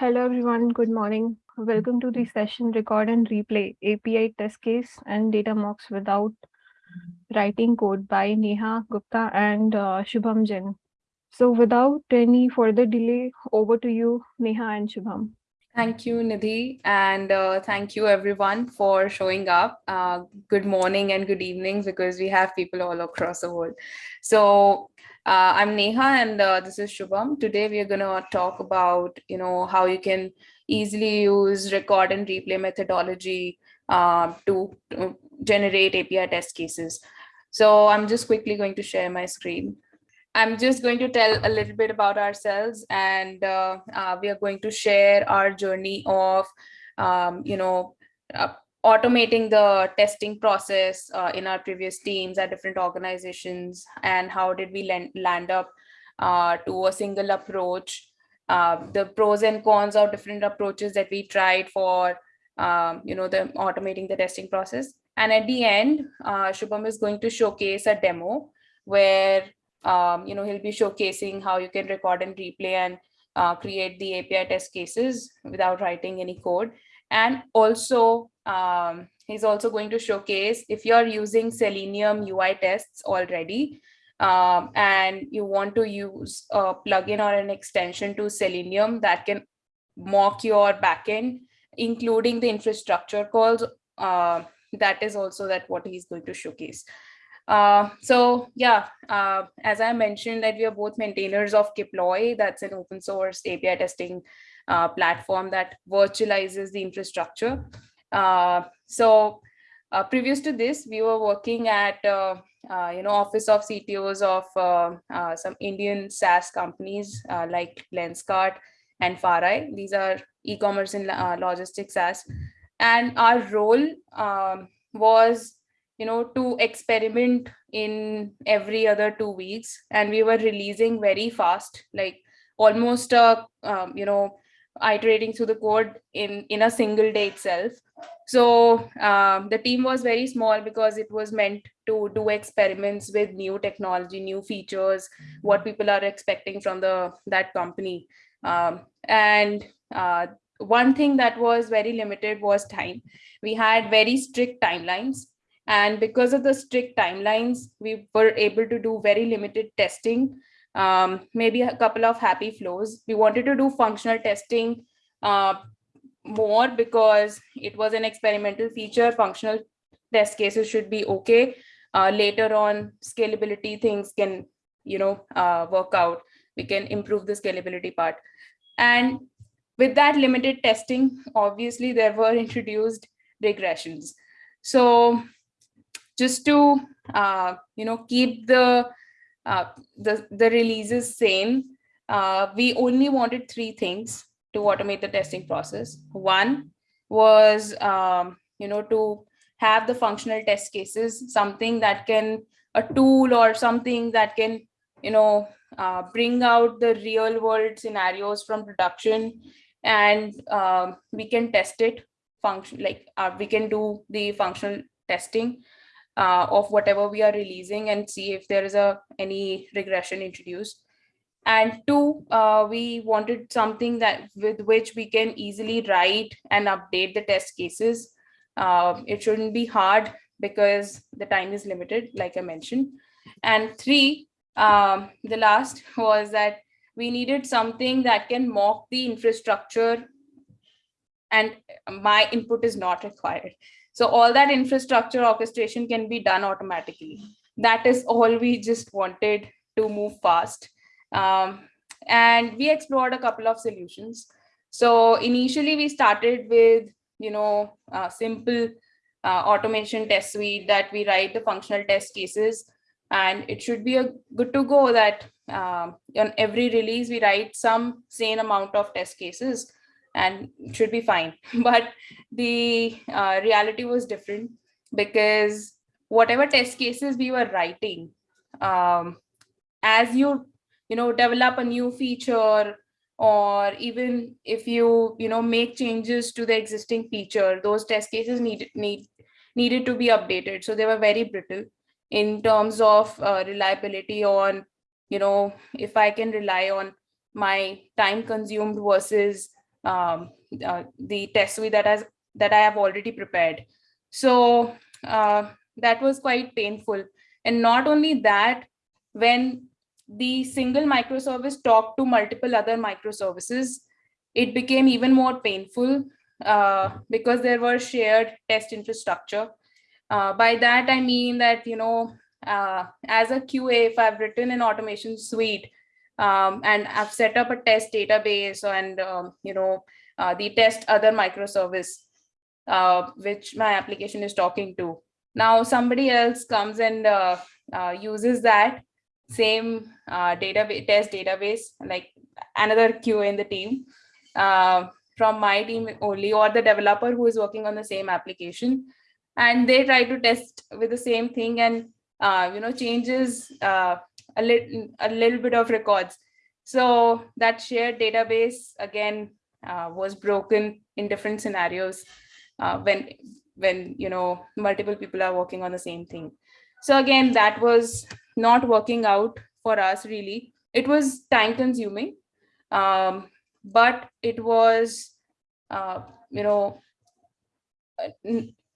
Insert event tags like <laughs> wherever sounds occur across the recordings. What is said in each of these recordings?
Hello, everyone. Good morning. Welcome to the session Record and Replay API Test Case and Data Mocks Without Writing Code by Neha Gupta and uh, Shubham Jain. So without any further delay, over to you, Neha and Shubham. Thank you, Nidhi, and uh, thank you everyone for showing up. Uh, good morning and good evening because we have people all across the world. So uh, I'm Neha and uh, this is Shubham. Today we are going to talk about, you know, how you can easily use record and replay methodology uh, to, to generate API test cases. So I'm just quickly going to share my screen. I'm just going to tell a little bit about ourselves and uh, uh, we are going to share our journey of, um, you know, uh, automating the testing process uh, in our previous teams at different organizations and how did we land, land up uh, to a single approach, uh, the pros and cons of different approaches that we tried for, um, you know, the automating the testing process. And at the end, Shubham is going to showcase a demo where um, you know, he'll be showcasing how you can record and replay and uh, create the API test cases without writing any code. And also, um, he's also going to showcase if you're using Selenium UI tests already, um, and you want to use a plugin or an extension to Selenium that can mock your backend, including the infrastructure calls, uh, that is also that what he's going to showcase. Uh, so yeah, uh, as I mentioned that we are both maintainers of Keploy, that's an open source API testing uh, platform that virtualizes the infrastructure. Uh, so uh, previous to this, we were working at, uh, you know, office of CTOs of some Indian SaaS companies like Lenskart and FarEye. These are e-commerce and logistics SaaS. And our role um, was you know, to experiment in every other two weeks. And we were releasing very fast, like almost, uh, um, you know, iterating through the code in, in a single day itself. So um, the team was very small because it was meant to do experiments with new technology, new features, what people are expecting from the that company. Um, and uh, one thing that was very limited was time. We had very strict timelines and because of the strict timelines, we were able to do very limited testing, um, maybe a couple of happy flows. We wanted to do functional testing uh, more because it was an experimental feature. Functional test cases should be okay. Uh, later on, scalability things can, you know, uh, work out. We can improve the scalability part. And with that limited testing, obviously there were introduced regressions. So just to uh, you know keep the uh, the the releases same. Uh, we only wanted three things to automate the testing process. One was um, you know to have the functional test cases, something that can a tool or something that can you know uh, bring out the real world scenarios from production and um, we can test it function like uh, we can do the functional testing uh, of whatever we are releasing and see if there is a any regression introduced. And two, uh, we wanted something that with which we can easily write and update the test cases. Uh, it shouldn't be hard because the time is limited, like I mentioned. And three, um, the last was that we needed something that can mock the infrastructure and my input is not required. So all that infrastructure orchestration can be done automatically. That is all we just wanted to move fast. Um, and we explored a couple of solutions. So initially we started with, you know, simple uh, automation test suite that we write the functional test cases and it should be a good to go that um, on every release we write some same amount of test cases and should be fine. <laughs> But the uh, reality was different because whatever test cases we were writing, um, as you, you know, develop a new feature or even if you, you know, make changes to the existing feature, those test cases need, need, needed to be updated. So they were very brittle in terms of uh, reliability on, you know, if I can rely on my time consumed versus um, uh, the test suite that has that I have already prepared. So uh, that was quite painful. And not only that, when the single microservice talked to multiple other microservices, it became even more painful uh, because there were shared test infrastructure. Uh, by that, I mean that, you know, uh, as a QA, if I've written an automation suite um, and I've set up a test database and, um, you know, uh, the test other microservice, uh, which my application is talking to. Now somebody else comes and uh, uh, uses that same uh, database test database, like another QA in the team uh, from my team only, or the developer who is working on the same application, and they try to test with the same thing and you know changes a little a little bit of records. So that shared database again uh, was broken in different scenarios uh, when when you know multiple people are working on the same thing. So again, that was not working out for us really. It was time consuming, um, but it was, uh, you know,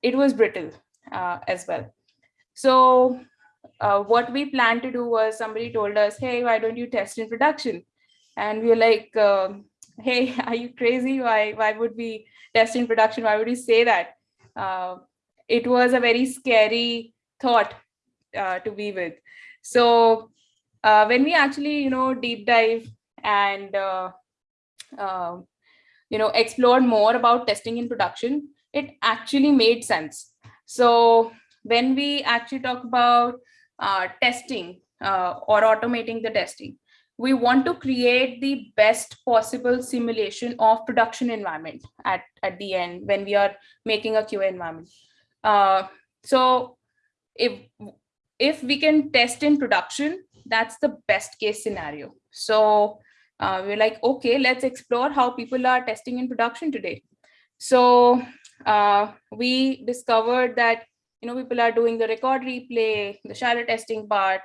it was brittle uh, as well. So uh, what we planned to do was somebody told us, hey, why don't you test in production? And we were like, um, hey, <laughs> are you crazy? Why, why would we test in production? Why would you say that? Uh, it was a very scary thought uh, to be with. So uh, when we actually, you know, deep dive and, uh, um, you know, explored more about testing in production, it actually made sense. So when we actually talk about uh, testing uh, or automating the testing, we want to create the best possible simulation of production environment at, at the end when we are making a QA environment. Uh, so if if we can test in production, that's the best case scenario. So uh, we're like, okay, let's explore how people are testing in production today. So uh, we discovered that you know people are doing the record replay, the shadow testing part,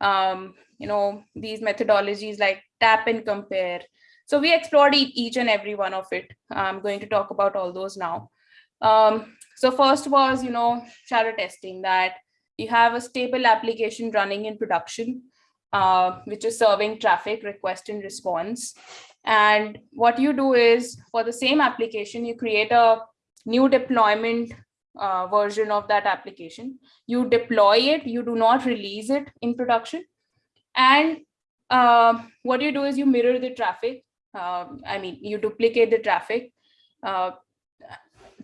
um, you know these methodologies like tap and compare. So we explored each and every one of it. I'm going to talk about all those now. Um, so first was, you know, shadow testing that you have a stable application running in production, uh, which is serving traffic request and response. And what you do is for the same application, you create a new deployment uh, version of that application. You deploy it, you do not release it in production. And uh, what you do is you mirror the traffic. Uh, I mean, you duplicate the traffic uh,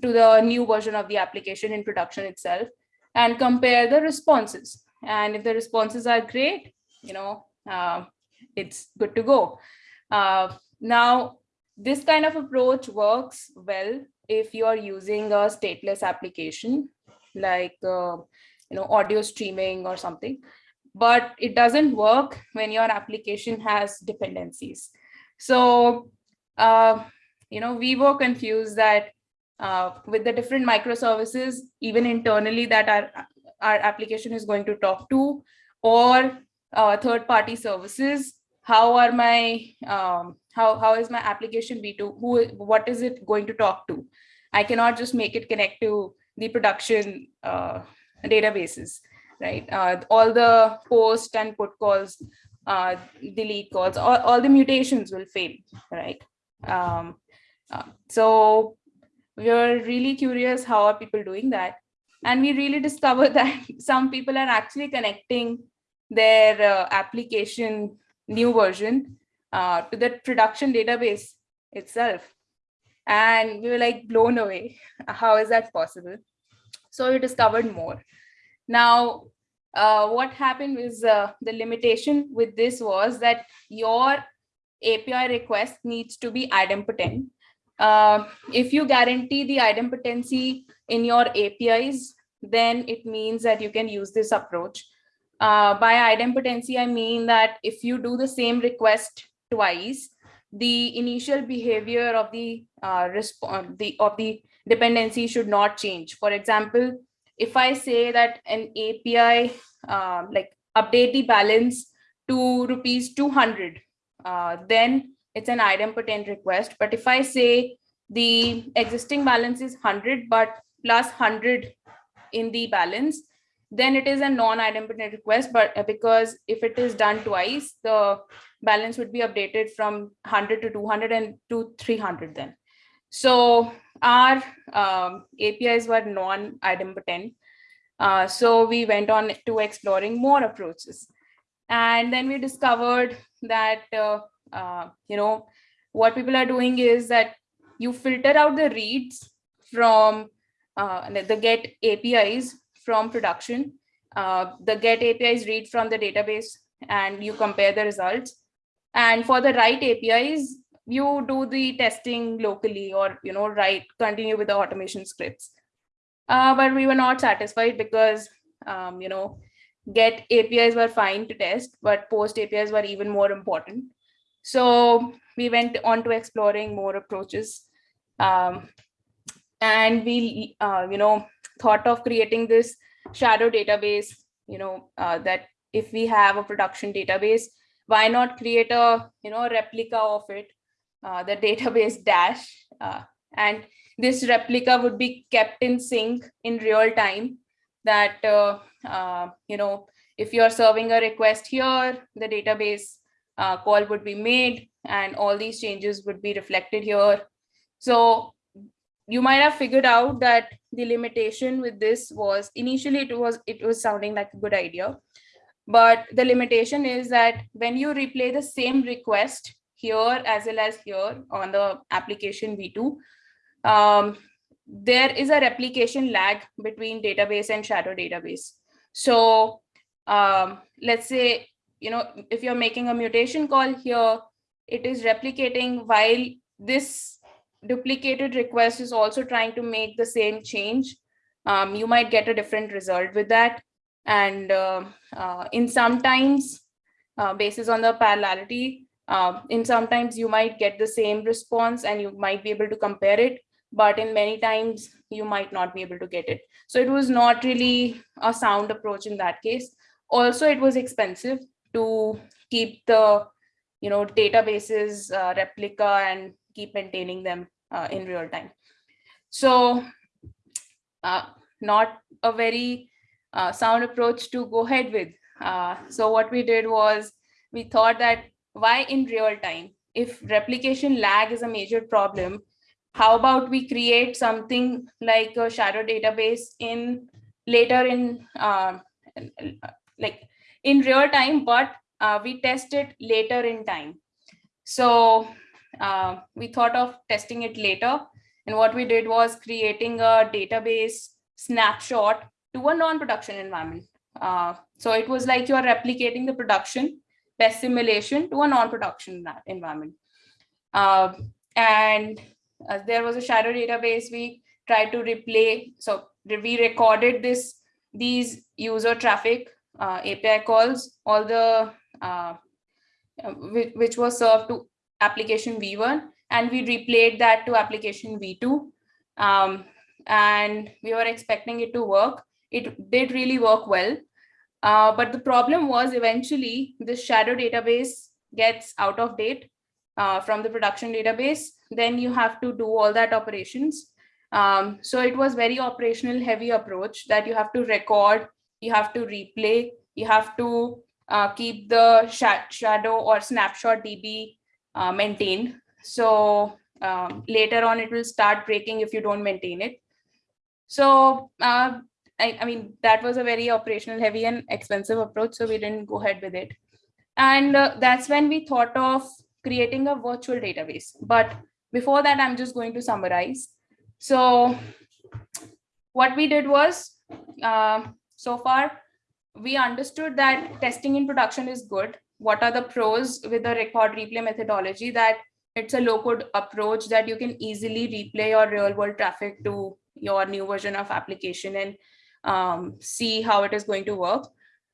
to the new version of the application in production itself and compare the responses. And if the responses are great, you know, uh, it's good to go. Uh, now, this kind of approach works well if you are using a stateless application like, uh, you know, audio streaming or something, but it doesn't work when your application has dependencies. So, uh, you know, we were confused that uh, with the different microservices, even internally that our, our application is going to talk to, or uh, third-party services, how are my, um, how, how is my application V2, who, what is it going to talk to? I cannot just make it connect to the production uh, databases, right? Uh, all the post and put calls, uh, delete calls, all, all the mutations will fail, right? Um, uh, so we were really curious how are people doing that and we really discovered <laughs> that some people are actually connecting their uh, application new version uh, to the production database itself. And we were like blown away. <laughs> How is that possible? So we discovered more. Now uh, what happened is uh, the limitation with this was that your API request needs to be idempotent. Uh, if you guarantee the idempotency in your APIs, then it means that you can use this approach. Uh, by idempotency, I mean that if you do the same request twice, the initial behavior of the uh, response the of the dependency should not change. For example, if I say that an API um, like update the balance to rupees 200, uh, then it's an idempotent request. But if I say the existing balance is 100, but plus 100 in the balance, then it is a non-idempotent request. But uh, because if it is done twice, the balance would be updated from 100 to 200 and to 300 then. So our um, APIs were non-idempotent. Uh, so we went on to exploring more approaches. And then we discovered that, uh, uh, you know, what people are doing is that you filter out the reads from uh, the get APIs from production. Uh, the get APIs read from the database and you compare the results. And for the write APIs, you do the testing locally or, you know, write, continue with the automation scripts. Uh, but we were not satisfied because, um, you know, get APIs were fine to test, but post APIs were even more important. So we went on to exploring more approaches. Um, and we, uh, you know, thought of creating this shadow database, you know, uh, that if we have a production database, why not create a, you know, replica of it, uh, the <laughs> database dash, uh, and this replica would be kept in sync in real time that, uh, uh, you know, if you're serving a request here, the database uh, call would be made and all these changes would be reflected here. So you might have figured out that the limitation with this was initially it was it was sounding like a good idea. But the limitation is that when you replay the same request here as well as here on the application v2 um, there is a replication lag between database and shadow database. So um, let's say you know if you're making a mutation call here it is replicating while this duplicated request is also trying to make the same change, um, you might get a different result with that. And uh, uh, in sometimes, uh, basis on the parallelity, uh, in sometimes you might get the same response and you might be able to compare it, but in many times you might not be able to get it. So it was not really a sound approach in that case. Also, it was expensive to keep the you know databases uh, replica and keep maintaining them uh, in real time. So uh, not a very uh, sound approach to go ahead with. Uh, so what we did was we thought that why in real time? If replication lag is a major problem, how about we create something like a shadow database in later in uh, like in real time, but uh, we test it later in time. So uh, we thought of testing it later. And what we did was creating a database snapshot to a non-production environment. Uh, so it was like you're replicating the production best simulation to a non-production environment. Uh, and uh, there was a shadow database we tried to replay. So we recorded this these user traffic uh, API calls, all the which, which was served to application V1 and we replayed that to application V2. Um, and we were expecting it to work. It did really work well. Uh, but the problem was eventually the shadow database gets out of date uh, from the production database. Then you have to do all that operations. Um, so it was very operational heavy approach that you have to record, you have to replay, you have to uh, keep the sh shadow or snapshot DB uh, maintained. So um, later on, it will start breaking if you don't maintain it. So uh, I, I, mean, that was a very operational heavy and expensive approach. So we didn't go ahead with it. And uh, that's when we thought of creating a virtual database. But before that, I'm just going to summarize. So what we did was, uh, so far, we understood that testing in production is good what are the pros with the record replay methodology that it's a low code approach that you can easily replay your real world traffic to your new version of application and um, see how it is going to work.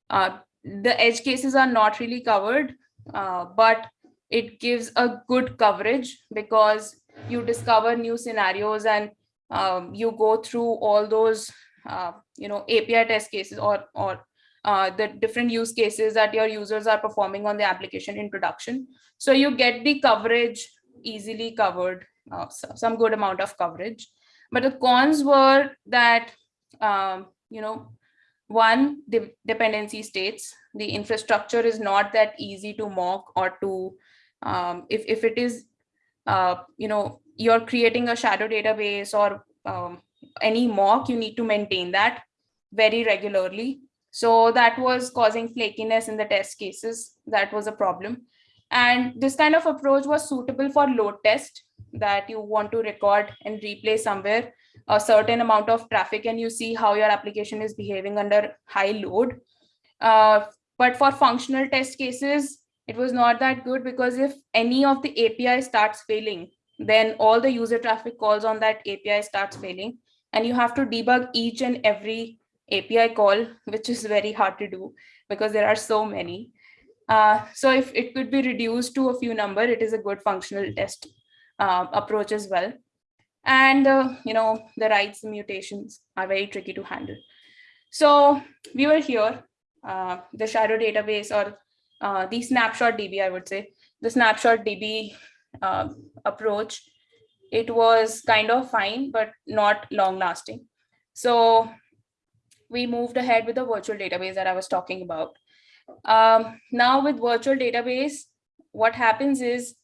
Uh, the edge cases are not really covered, uh, but it gives a good coverage because you discover new scenarios and um, you go through all those, uh, you know, API test cases or, or uh, the different use cases that your users are performing on the application in production. So you get the coverage easily covered, uh, so- some good amount of coverage. But the cons were that, um, you know, one, the dependency states, the infrastructure is not that easy to mock or to, um, if, if it is, uh, you know, you're creating a shadow database or um, any mock, you need to maintain that very regularly. So that was causing flakiness in the test cases. That was a problem. And this kind of approach was suitable for load test that you want to record and replay somewhere a certain amount of traffic and you see how your application is behaving under high load. Uh, but for functional test cases, it was not that good because if any of the API starts failing, then all the user traffic calls on that API starts failing. And you have to debug each and every API call, which is very hard to do because there are so many. Uh, so if it could be reduced to a few number, it is a good functional test uh, approach as well. And, uh, you know, the and mutations are very tricky to handle. So we were here, uh, the shadow database or uh, the snapshot DB, I would say, the snapshot DB uh, approach, it was kind of fine, but not long lasting. So we moved ahead with the virtual database that I was talking about. Um, now with virtual database, what happens is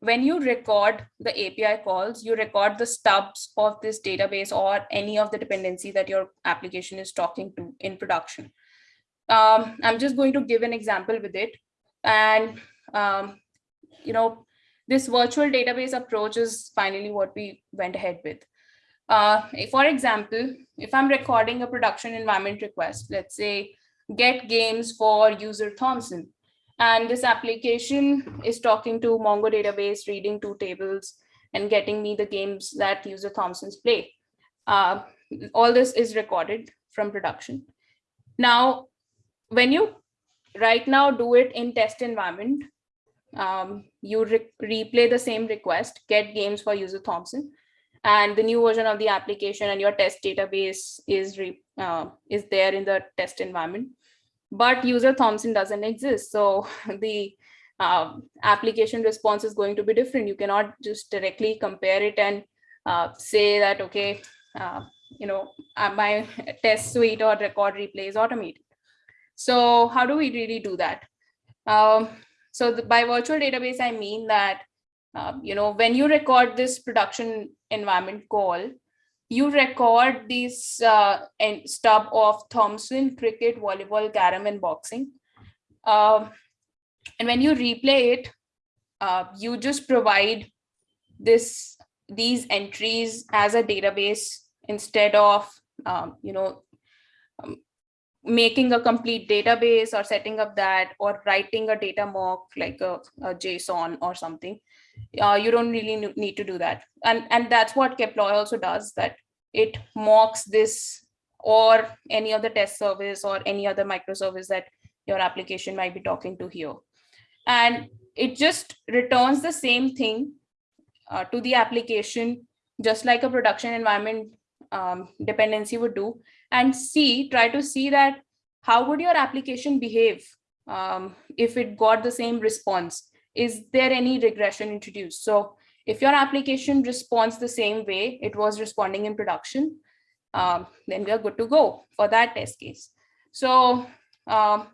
when you record the API calls, you record the stubs of this database or any of the dependency that your application is talking to in production. Um, I'm just going to give an example with it. And, um, you know, this virtual database approach is finally what we went ahead with. Uh, for example, if I'm recording a production environment request, let's say get games for user Thompson, and this application is talking to Mongo database, reading two tables and getting me the games that user Thompson's play. Uh, all this is recorded from production. Now, when you right now do it in test environment, um, you re replay the same request, get games for user Thompson, and the new version of the application and your test database is uh, is there in the test environment but user Thompson doesn't exist. So <laughs> the uh, application response is going to be different. You cannot just directly compare it and uh, say that, okay, uh, you know, uh, my test suite or record replay is automated. So how do we really do that? Um, so the, by virtual database, I mean that, um, you know, when you record this production environment call, you record this uh, stub of Thompson, cricket, volleyball, carom, and boxing. Um, and when you replay it, uh, you just provide this these entries as a database instead of um, you know um, making a complete database or setting up that or writing a data mock like a, a JSON or something uh, you don't really need to do that. And, and that's what Keploy also does, that it mocks this or any other test service or any other microservice that your application might be talking to here. And it just returns the same thing uh, to the application, just like a production environment um, dependency would do, and see, try to see that how would your application behave um, if it got the same response is there any regression introduced? So if your application responds the same way it was responding in production, um, then we are good to go for that test case. So um,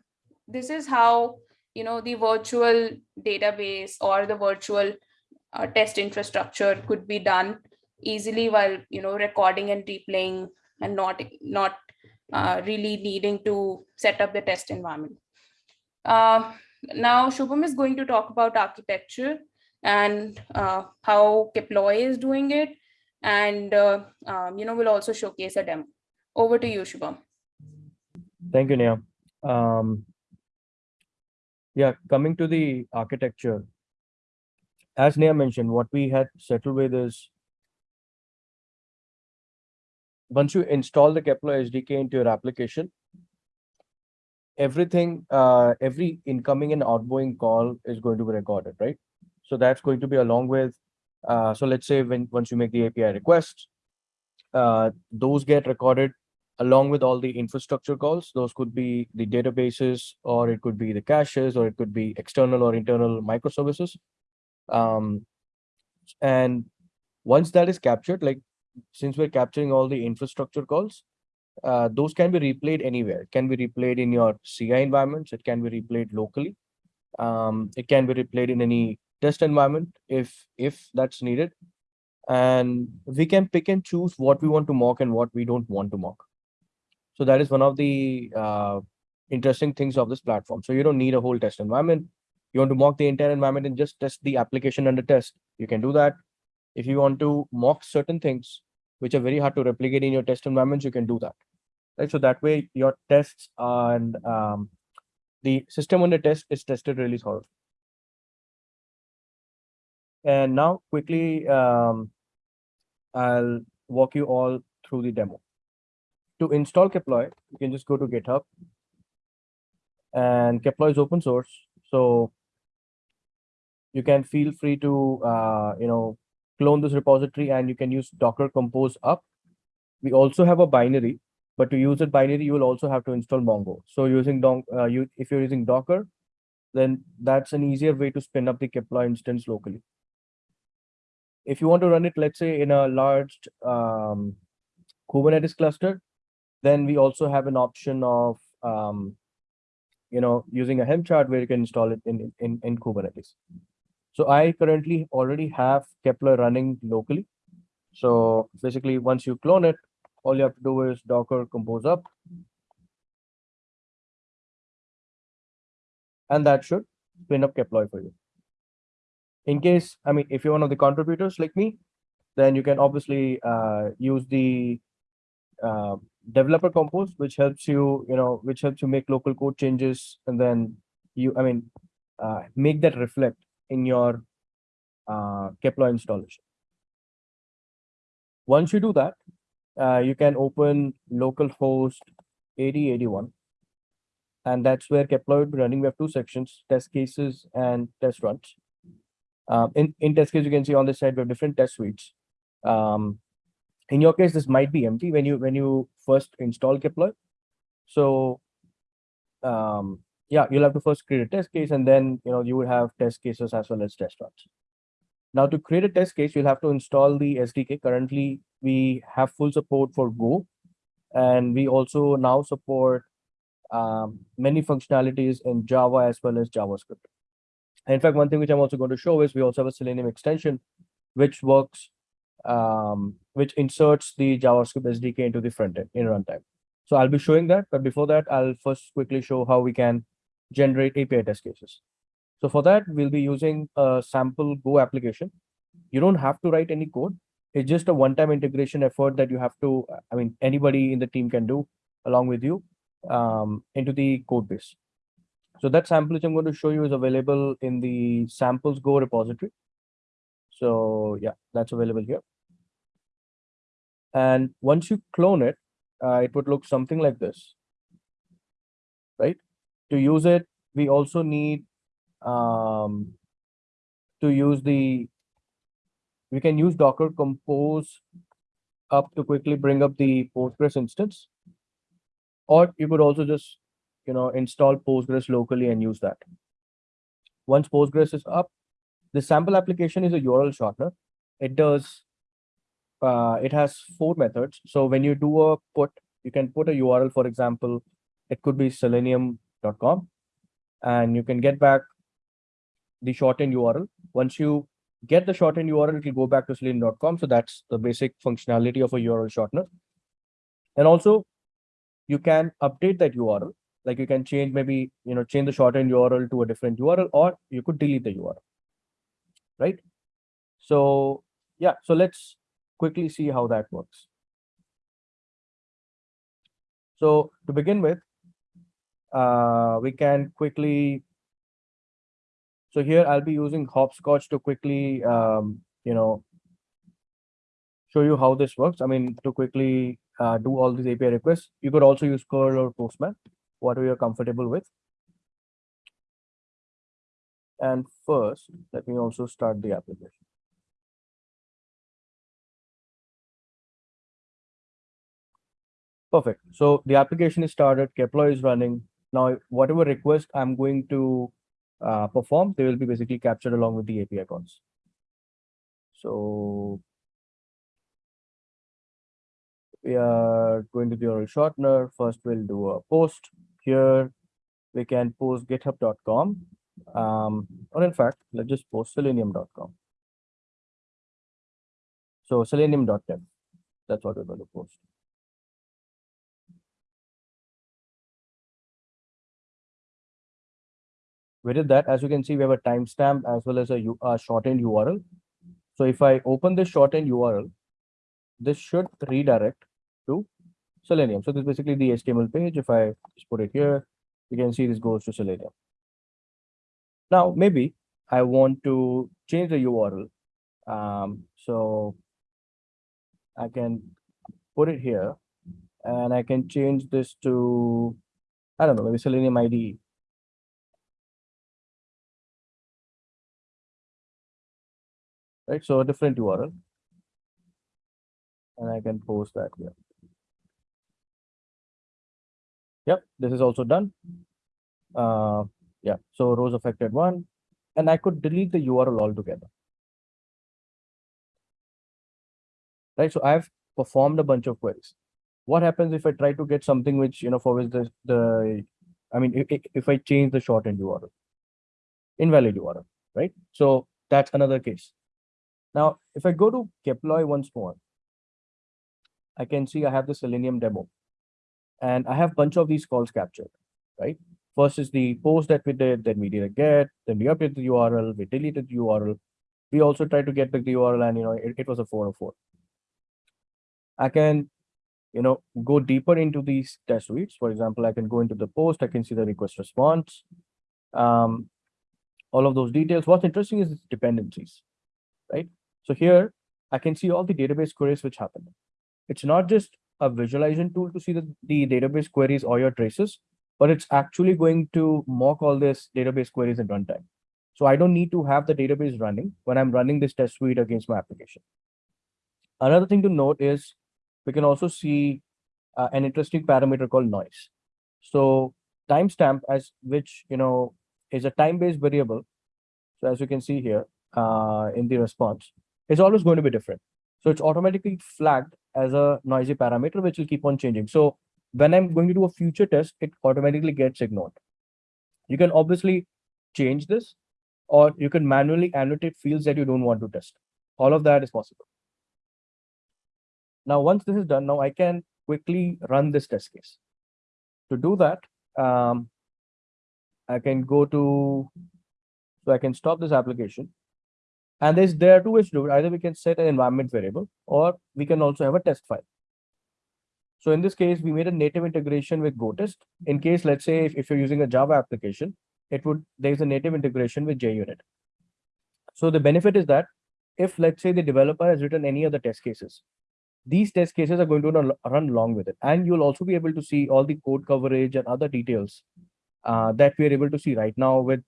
this is how you know the virtual database or the virtual uh, test infrastructure could be done easily while you know recording and replaying and not not uh, really needing to set up the test environment. Uh, now, Shubham is going to talk about architecture and uh, how Keploy is doing it. And, uh, um, you know, we'll also showcase a demo. Over to you, Shubham. Thank you, Neha. Um, yeah, coming to the architecture, as Neha mentioned, what we had settled with is once you install the Keploy SDK into your application, everything, uh, every incoming and outgoing call is going to be recorded, right? So that's going to be along with, uh, so let's say when once you make the API requests, uh, those get recorded along with all the infrastructure calls. Those could be the databases, or it could be the caches, or it could be external or internal microservices. Um, and once that is captured, like since we're capturing all the infrastructure calls, uh, those can be replayed anywhere. It can be replayed in your CI environments. It can be replayed locally. Um, it can be replayed in any test environment if if that's needed. And we can pick and choose what we want to mock and what we don't want to mock. So that is one of the uh, interesting things of this platform. So you don't need a whole test environment. You want to mock the entire environment and just test the application under test. You can do that. If you want to mock certain things, which are very hard to replicate in your test environments, you can do that. Right. So that way your tests and um, the system under test is tested really thoroughly. And now quickly, um, I'll walk you all through the demo. To install Keploy, you can just go to GitHub. And Keploy is open source. So you can feel free to, uh, you know, clone this repository and you can use Docker Compose up. We also have a binary, but to use it binary, you will also have to install Mongo. So using Don uh, you if you're using Docker, then that's an easier way to spin up the Keploy instance locally. If you want to run it, let's say in a large um, Kubernetes cluster, then we also have an option of um, you know using a Helm chart where you can install it in in, in Kubernetes. So I currently already have Keploy running locally. So basically, once you clone it, all you have to do is Docker compose up. And that should spin up Keploy for you. In case, I mean, if you're one of the contributors like me, then you can obviously uh, use the uh, developer compose, which helps you, you know, which helps you make local code changes. And then you, I mean, uh, make that reflect in your uh, Keploy installation. Once you do that, uh, you can open localhost 8081. And that's where Keploy will be running. We have two sections, test cases and test runs. Um, in, in test case, you can see on this side, we have different test suites. Um, in your case, this might be empty when you when you first install Keploy. So um, yeah, you'll have to first create a test case and then, you know, you would have test cases as well as test runs. Now to create a test case, you'll have to install the SDK. Currently, we have full support for Go, and we also now support um, many functionalities in Java as well as JavaScript. In fact, one thing which I'm also going to show is we also have a Selenium extension, which works, um, which inserts the JavaScript SDK into the front end in runtime. So I'll be showing that, but before that, I'll first quickly show how we can generate API test cases. So for that, we'll be using a sample Go application. You don't have to write any code. It's just a one-time integration effort that you have to, I mean, anybody in the team can do along with you um, into the code base. So that sample which I'm going to show you is available in the samples Go repository. So yeah, that's available here. And once you clone it, uh, it would look something like this, right? to use it, we also need um, to use the, we can use Docker compose up to quickly bring up the Postgres instance. Or you could also just, you know, install Postgres locally and use that. Once Postgres is up, the sample application is a URL shortener. It does, uh, it has four methods. So when you do a put, you can put a URL, for example, it could be selenium.com and you can get back the shortened URL. Once you get the shortened URL, it will go back to selenium.com. So that's the basic functionality of a URL shortener. And also you can update that URL. Like you can change maybe, you know, change the shortened URL to a different URL, or you could delete the URL, right? So yeah, so let's quickly see how that works. So to begin with, uh, we can quickly, so here I'll be using Hoppscotch to quickly, um, you know, show you how this works. I mean, to quickly uh, do all these API requests. You could also use curl or Postman, whatever you're comfortable with. And first, let me also start the application. Perfect. So the application is started, Keploy is running. Now, whatever request I'm going to uh, perform, they will be basically captured along with the API calls. So we are going to the URL shortener. First, we'll do a post here. We can post github.com. Um, or in fact, let's just post selenium.com. So selenium.dev, that's what we're going to post. Did that. As you can see, we have a timestamp as well as a shortened URL. So if I open this shortened URL, this should redirect to Selenium. So this is basically the HTML page. If I just put it here, you can see this goes to Selenium. Now, maybe I want to change the URL. Um, so I can put it here and I can change this to, I don't know, maybe Selenium IDE. Right, so a different URL. And I can post that here. Yep, this is also done. Uh, yeah, so rows affected one, and I could delete the URL altogether. Right, so I've performed a bunch of queries. What happens if I try to get something which, you know, for which the, the, I mean, if, if I change the shortened URL? Invalid URL, right? So that's another case. Now, if I go to Keploy once more, I can see I have the Selenium demo. And I have a bunch of these calls captured, right? First is the post that we did, then we did a get, then we updated the URL, we deleted the URL. We also tried to get the URL and, you know, it, it was a 404. I can, you know, go deeper into these test suites. For example, I can go into the post, I can see the request response. Um, all of those details. What's interesting is dependencies, right? So here I can see all the database queries which happen. It's not just a visualization tool to see the, the database queries or your traces, but it's actually going to mock all this database queries in runtime. So I don't need to have the database running when I'm running this test suite against my application. Another thing to note is we can also see uh, an interesting parameter called noise. So timestamp as which, you know, is a time-based variable. So as you can see here uh, in the response, is always going to be different. So it's automatically flagged as a noisy parameter, which will keep on changing. So when I'm going to do a future test, it automatically gets ignored. You can obviously change this, or you can manually annotate fields that you don't want to test. All of that is possible. Now, once this is done, now I can quickly run this test case. To do that, um, I can go to, so I can stop this application. And there's there are two ways to do it. Either we can set an environment variable, or we can also have a test file. So in this case, we made a native integration with GoTest. In case, let's say, if, if you're using a Java application, it would there's a native integration with JUnit. So the benefit is that if let's say the developer has written any other test cases, these test cases are going to run, along with it. And you'll also be able to see all the code coverage and other details uh, that we are able to see right now with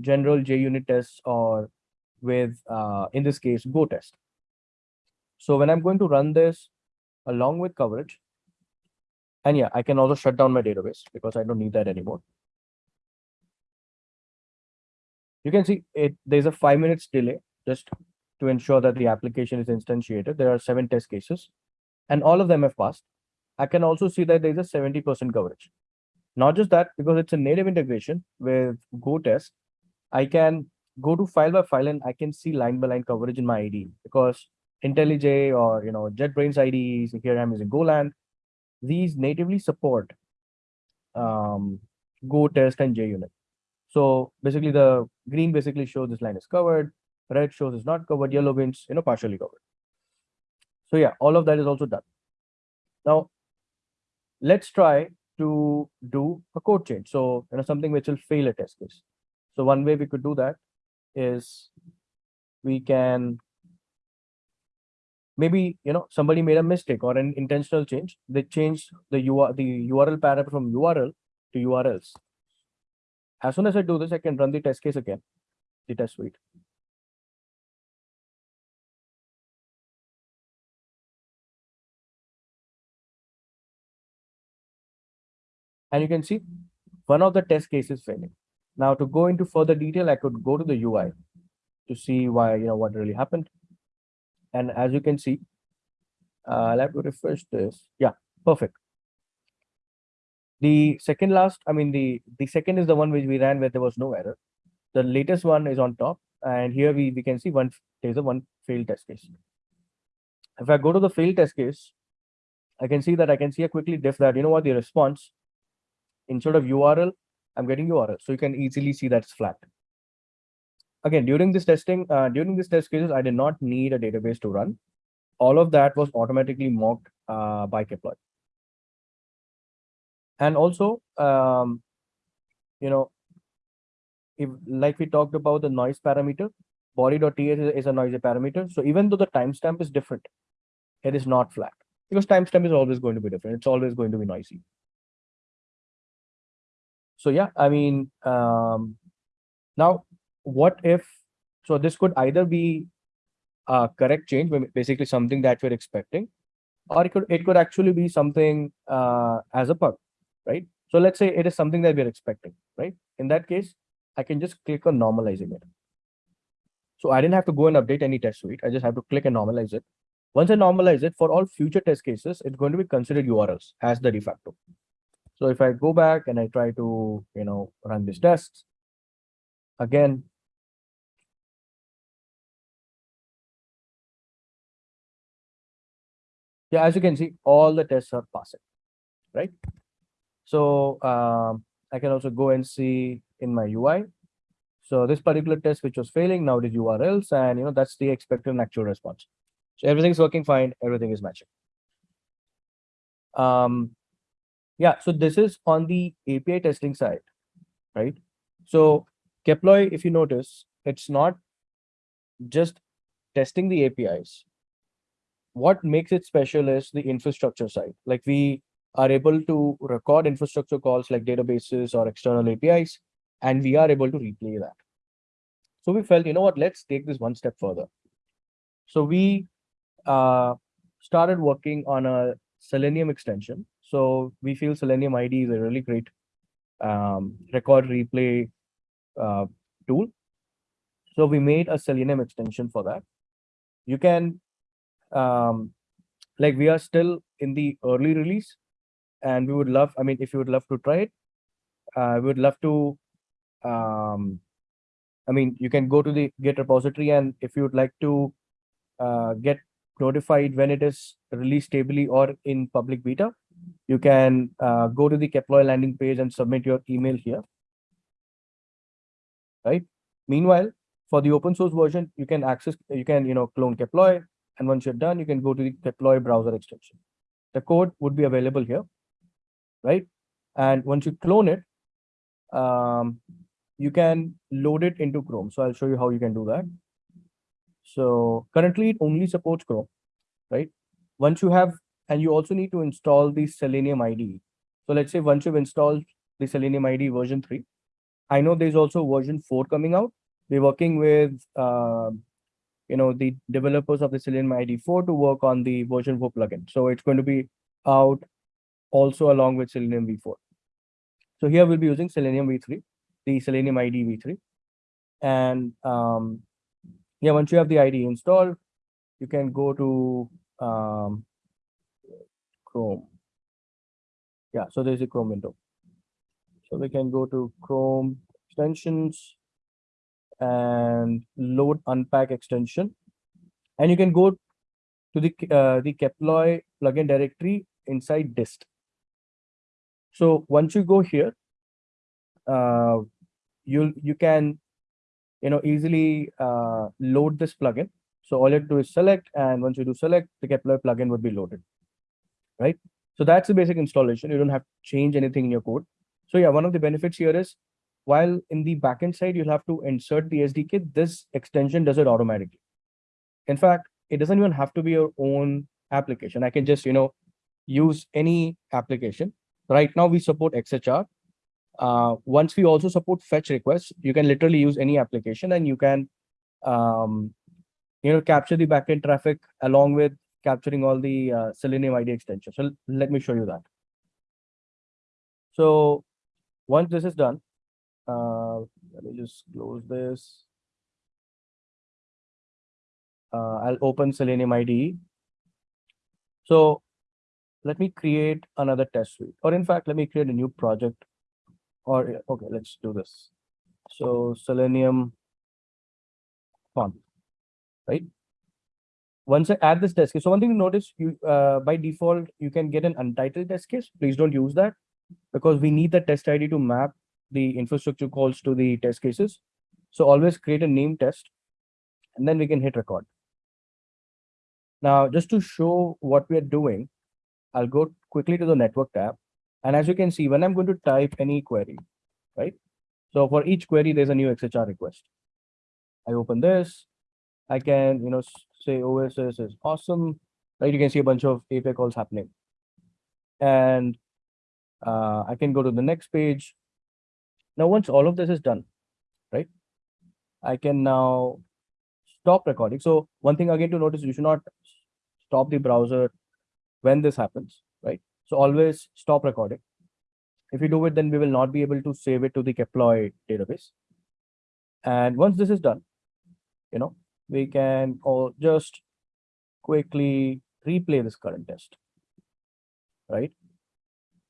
general JUnit tests or with, uh, in this case, Go test. So when I'm going to run this along with coverage, and yeah, I can also shut down my database because I don't need that anymore. You can see it, there's a five minutes delay just to ensure that the application is instantiated. There are seven test cases and all of them have passed. I can also see that there's a 70% coverage. Not just that, because it's a native integration with Go test, I can go to file by file and I can see line by line coverage in my IDE because IntelliJ or you know JetBrains IDEs, here I'm using GoLand, these natively support um, Go test and JUnit. So basically the green basically shows this line is covered, red shows is not covered, yellow means you know partially covered. So yeah, all of that is also done. Now let's try to do a code change. So you know something which will fail a test case. So one way we could do that is we can maybe you know somebody made a mistake or an intentional change they changed the URL the URL parameter from URL to URLs. As soon as I do this, I can run the test case again, the test suite. And you can see one of the test cases failing. Now to go into further detail, I could go to the UI to see why, you know, what really happened. And as you can see, uh, have to refresh this. Yeah, perfect. The second last, I mean, the, the second is the one which we ran where there was no error. The latest one is on top. And here we, we can see one, there's a one failed test case. If I go to the failed test case, I can see that I can see a quickly diff that, you know what, the response instead of URL, I'm getting URL. So you can easily see that's flat. Again, during this testing, uh, during this test cases, I did not need a database to run. All of that was automatically mocked uh, by Keploy. And also, um, you know, if like we talked about the noise parameter, body.ts is a noisy parameter. So even though the timestamp is different, it is not flat because timestamp is always going to be different. It's always going to be noisy. So yeah, I mean, um, now what if, so this could either be a correct change, basically something that we're expecting, or it could, it could actually be something uh, as a bug, right? So let's say it is something that we're expecting, right? In that case, I can just click on normalizing it. So I didn't have to go and update any test suite. I just have to click and normalize it. Once I normalize it for all future test cases, it's going to be considered URLs as the de facto. So if I go back and I try to, you know, run these tests again, yeah, as you can see, all the tests are passing, right? So um, I can also go and see in my UI. So this particular test which was failing now did URLs and you know that's the expected and actual response. So everything's working fine, everything is matching. Um, yeah, so this is on the API testing side, right? So Keploy, if you notice, it's not just testing the APIs. What makes it special is the infrastructure side. Like we are able to record infrastructure calls like databases or external APIs, and we are able to replay that. So we felt, you know what, let's take this one step further. So we uh, started working on a Selenium extension so we feel Selenium IDE is a really great um, record replay uh, tool. So we made a Selenium extension for that. You can, um, like we are still in the early release and we would love, I mean, if you would love to try it, uh, we would love to, um, I mean, you can go to the Git repository and if you would like to uh, get notified when it is released stably or in public beta, you can uh, go to the Keploy landing page and submit your email here. Right. Meanwhile, for the open source version, you can access, you can, you know, clone Keploy. And once you're done, you can go to the Keploy browser extension. The code would be available here. Right. And once you clone it, um, you can load it into Chrome. So I'll show you how you can do that. So currently it only supports Chrome, right? Once you have and you also need to install the Selenium IDE. So let's say once you've installed the Selenium IDE version 3, I know there's also version 4 coming out. We're working with uh, you know the developers of the Selenium IDE 4 to work on the version 4 plugin. So it's going to be out also along with Selenium v4. So here we'll be using Selenium v3, the Selenium IDE v3. And um, yeah, once you have the IDE installed, you can go to um, Chrome. Yeah, so there's a Chrome window. So we can go to Chrome extensions and load unpack extension. And you can go to the uh, the Keploy plugin directory inside dist. So once you go here, uh, you'll you can you know easily uh, load this plugin. So all you have to do is select, and once you do select, the Keploy plugin would be loaded right? So that's the basic installation. You don't have to change anything in your code. So yeah, one of the benefits here is while in the backend side, you'll have to insert the SDK, this extension does it automatically. In fact, it doesn't even have to be your own application. I can just, you know, use any application. Right now we support XHR. Uh, once we also support fetch requests, you can literally use any application and you can, um, you know, capture the backend traffic along with capturing all the uh, Selenium IDE extension. So let me show you that. So once this is done, uh, let me just close this. Uh, I'll open Selenium IDE. So let me create another test suite, or in fact, let me create a new project. Or, okay, let's do this. So Selenium font, right? Once I add this test case, so one thing to notice, you uh, by default, you can get an untitled test case. Please don't use that because we need the test ID to map the infrastructure calls to the test cases. So always create a name test and then we can hit record. Now, just to show what we are doing, I'll go quickly to the network tab. And as you can see, when I'm going to type any query, right? So for each query, there's a new XHR request. I open this. I can, you know, say OSS is awesome, right? You can see a bunch of API calls happening. And uh, I can go to the next page. Now, once all of this is done, right? I can now stop recording. So one thing again to notice, you should not stop the browser when this happens, right? So always stop recording. If you do it, then we will not be able to save it to the Keploy database. And once this is done, you know, we can all just quickly replay this current test, right?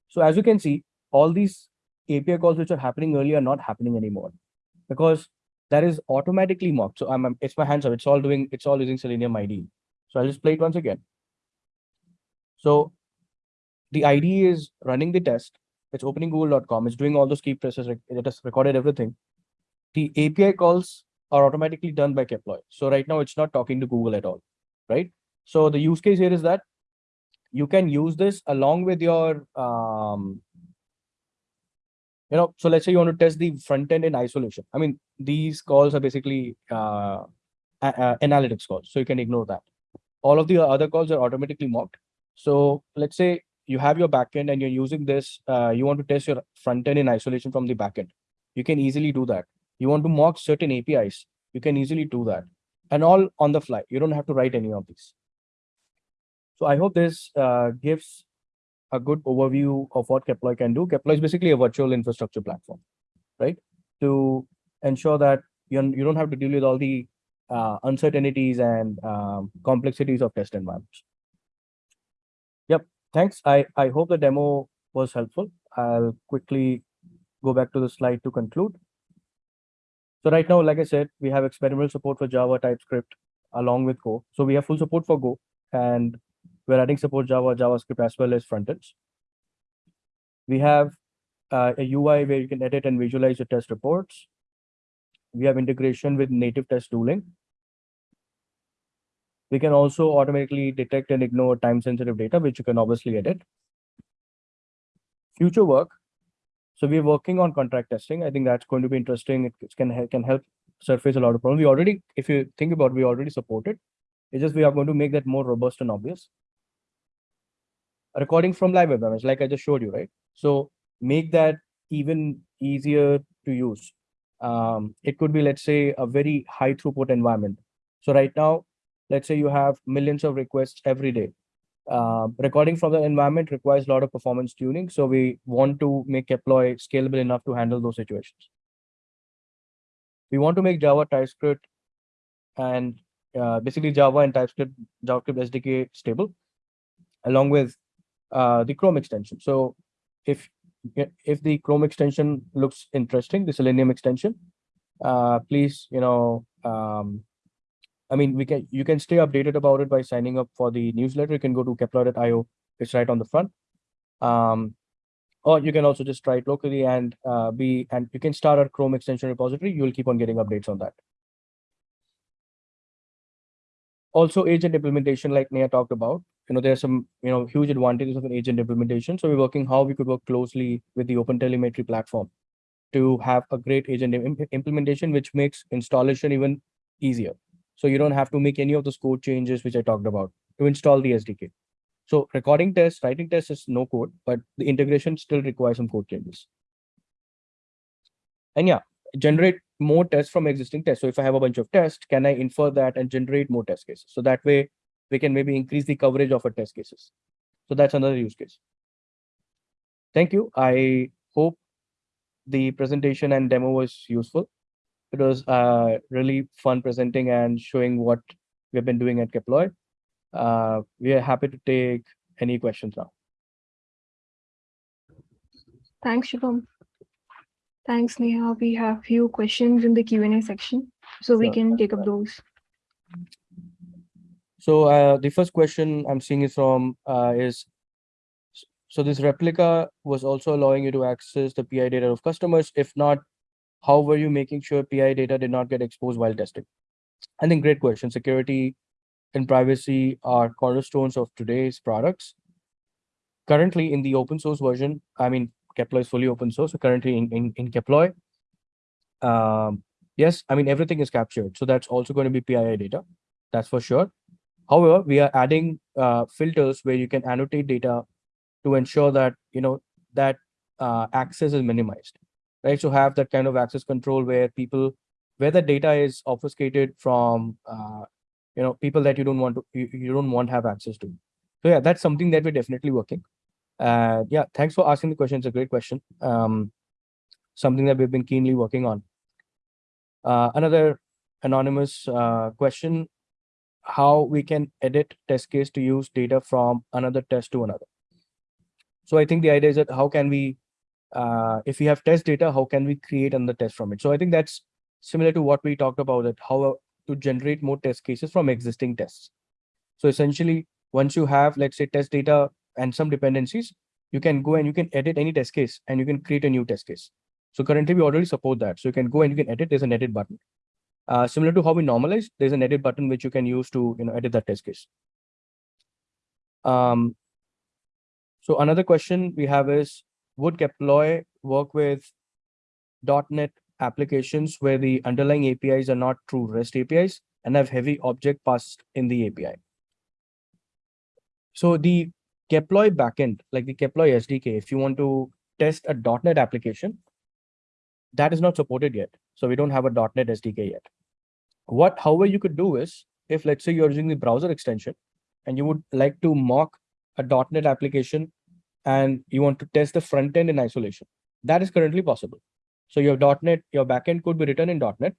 So as you can see, all these API calls which are happening earlier are not happening anymore because that is automatically mocked. So I'm, it's my hands up. It's all doing, it's all using Selenium IDE. So I'll just play it once again. So the IDE is running the test. It's opening google.com. It's doing all those key presses. It has recorded everything. The API calls are automatically done by Keploy. So right now it's not talking to Google at all, right? So the use case here is that you can use this along with your, um, you know, so let's say you want to test the front end in isolation. I mean, these calls are basically uh, uh, analytics calls, so you can ignore that. All of the other calls are automatically mocked. So let's say you have your backend and you're using this, uh, you want to test your front end in isolation from the backend. You can easily do that. You want to mock certain APIs, you can easily do that. And all on the fly. You don't have to write any of these. So I hope this uh, gives a good overview of what Keploy can do. Keploy is basically a virtual infrastructure platform, right? To ensure that you, you don't have to deal with all the uh, uncertainties and um, complexities of test environments. Yep, thanks. I, I hope the demo was helpful. I'll quickly go back to the slide to conclude. So right now, like I said, we have experimental support for Java, TypeScript, along with Go. So we have full support for Go, and we're adding support Java, JavaScript, as well as frontends. We have uh, a UI where you can edit and visualize your test reports. We have integration with native test tooling. We can also automatically detect and ignore time-sensitive data, which you can obviously edit. Future work, so we're working on contract testing. I think that's going to be interesting. It can, can help surface a lot of problems. We already, if you think about it, we already support it. It's just we are going to make that more robust and obvious. Recording from live environments, like I just showed you, right? So make that even easier to use. Um, it could be, let's say, a very high throughput environment. So right now, let's say you have millions of requests every day. Uh, recording from the environment requires a lot of performance tuning. So we want to make Keploy scalable enough to handle those situations. We want to make Java, TypeScript, and uh, basically Java and TypeScript, JavaScript SDK stable, along with uh, the Chrome extension. So if if the Chrome extension looks interesting, the Selenium extension, uh, please, you know, um, I mean, we can you can stay updated about it by signing up for the newsletter. You can go to Keploy.io. It's right on the front. Um, or you can also just try it locally and uh, be and you can start our Chrome extension repository. You'll keep on getting updates on that. Also, agent implementation, like Neha talked about, you know, there's some you know huge advantages of an agent implementation. So we're working how we could work closely with the Open Telemetry platform to have a great agent implementation, which makes installation even easier. So you don't have to make any of those code changes, which I talked about to install the SDK. So recording tests, writing tests is no code, but the integration still requires some code changes. And yeah, generate more tests from existing tests. So if I have a bunch of tests, can I infer that and generate more test cases? So that way we can maybe increase the coverage of our test cases. So that's another use case. Thank you. I hope the presentation and demo was useful. It was uh, really fun presenting and showing what we've been doing at Keploy. Uh, we are happy to take any questions now. Thanks, Shubham. Thanks, Neha. We have few questions in the Q and A section, so we Sure. can take up those. So uh, the first question I'm seeing is from uh, is so this replica was also allowing you to access the PII data of customers. If not, how were you making sure PII data did not get exposed while testing? I think great question. Security and privacy are cornerstones of today's products. Currently in the open source version, I mean, Keploy is fully open source. So currently in, in, in Keploy, um, yes, I mean, everything is captured. So that's also going to be PII data. That's for sure. However, we are adding uh, filters where you can annotate data to ensure that, you know, that uh, access is minimized, right? So have that kind of access control where people, where the data is obfuscated from, uh, you know, people that you don't want to, you, you don't want have access to. So yeah, that's something that we're definitely working. Uh, yeah, thanks for asking the question. It's a great question. Um, something that we've been keenly working on. Uh, another anonymous uh, question, how we can edit test case to use data from another test to another. So I think the idea is that how can we, uh, if we have test data, how can we create another test from it? So I think that's similar to what we talked about that how uh, to generate more test cases from existing tests. So essentially, once you have, let's say, test data and some dependencies, you can go and you can edit any test case and you can create a new test case. So currently we already support that. So you can go and you can edit, there's an edit button. Uh, similar to how we normalize, there's an edit button which you can use to you know edit that test case. Um, so another question we have is, would Keploy work with .NET applications where the underlying APIs are not true REST APIs and have heavy object passed in the API? So the Keploy backend, like the Keploy SDK, if you want to test a .NET application, that is not supported yet. So we don't have a .NET SDK yet. What, however, you could do is, if let's say you're using the browser extension and you would like to mock a .NET application and you want to test the front end in isolation, that is currently possible. So your .NET, your backend could be written in .NET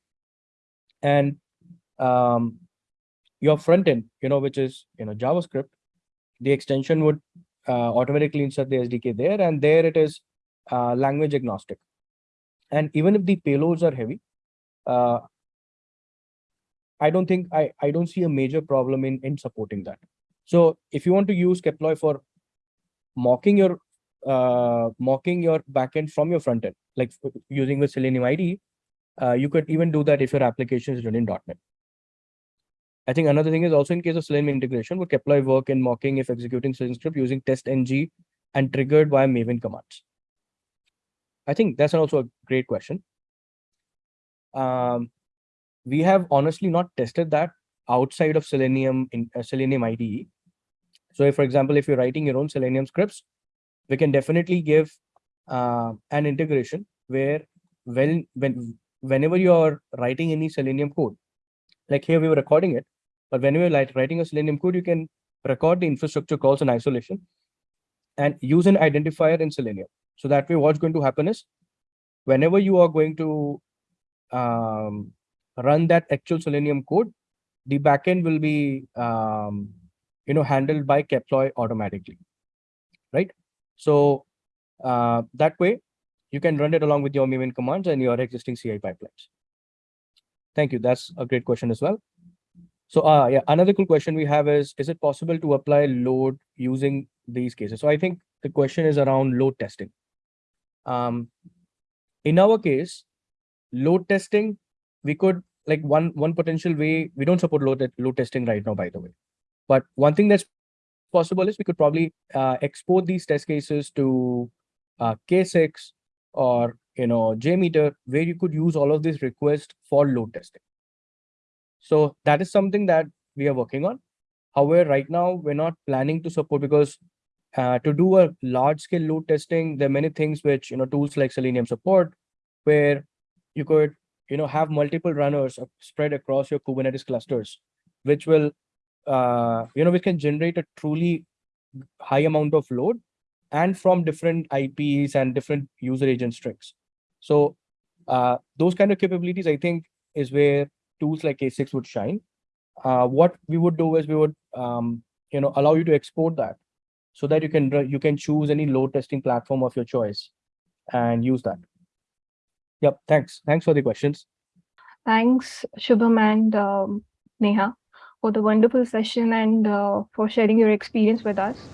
and um, your front end, you know, which is, you know, JavaScript, the extension would uh, automatically insert the SDK there and there it is uh, language agnostic. And even if the payloads are heavy, uh, I don't think I, I don't see a major problem in, in supporting that. So if you want to use Keploy for mocking your uh, mocking your backend from your front end, like using the Selenium IDE, uh, you could even do that if your application is written in .NET. I think another thing is also in case of Selenium integration, would Keploy work in mocking if executing Selenium script using TestNG and triggered via Maven commands? I think that's also a great question. Um, we have honestly not tested that outside of Selenium in uh, Selenium IDE. So if, for example, if you're writing your own Selenium scripts, we can definitely give uh, an integration where when, when, whenever you're writing any Selenium code, like here we were recording it, but when you're like writing a Selenium code, you can record the infrastructure calls in isolation and use an identifier in Selenium. So that way, what's going to happen is whenever you are going to um, run that actual Selenium code, the backend will be um, you know handled by Keploy automatically, right? So uh, that way, you can run it along with your Maven commands and your existing CI pipelines. Thank you. That's a great question as well. So uh, yeah, another cool question we have is, is it possible to apply load using these cases? So I think the question is around load testing. Um, in our case, load testing, we could like one one potential way, we don't support load, load testing right now, by the way. But one thing that's possible is we could probably uh, export these test cases to uh, K6 or you know JMeter, where you could use all of these requests for load testing. So that is something that we are working on. However, right now we're not planning to support because uh, to do a large scale load testing, there are many things which you know tools like Selenium support, where you could you know have multiple runners spread across your Kubernetes clusters, which will uh, you know we can generate a truly high amount of load and from different IPs and different user agent strings. So uh, those kind of capabilities, I think, is where tools like K6 would shine. Uh, what we would do is we would, um, you know, allow you to export that so that you can you can choose any load testing platform of your choice and use that. Yep. Thanks. Thanks for the questions. Thanks, Shubham and um, Neha, for the wonderful session and uh, for sharing your experience with us.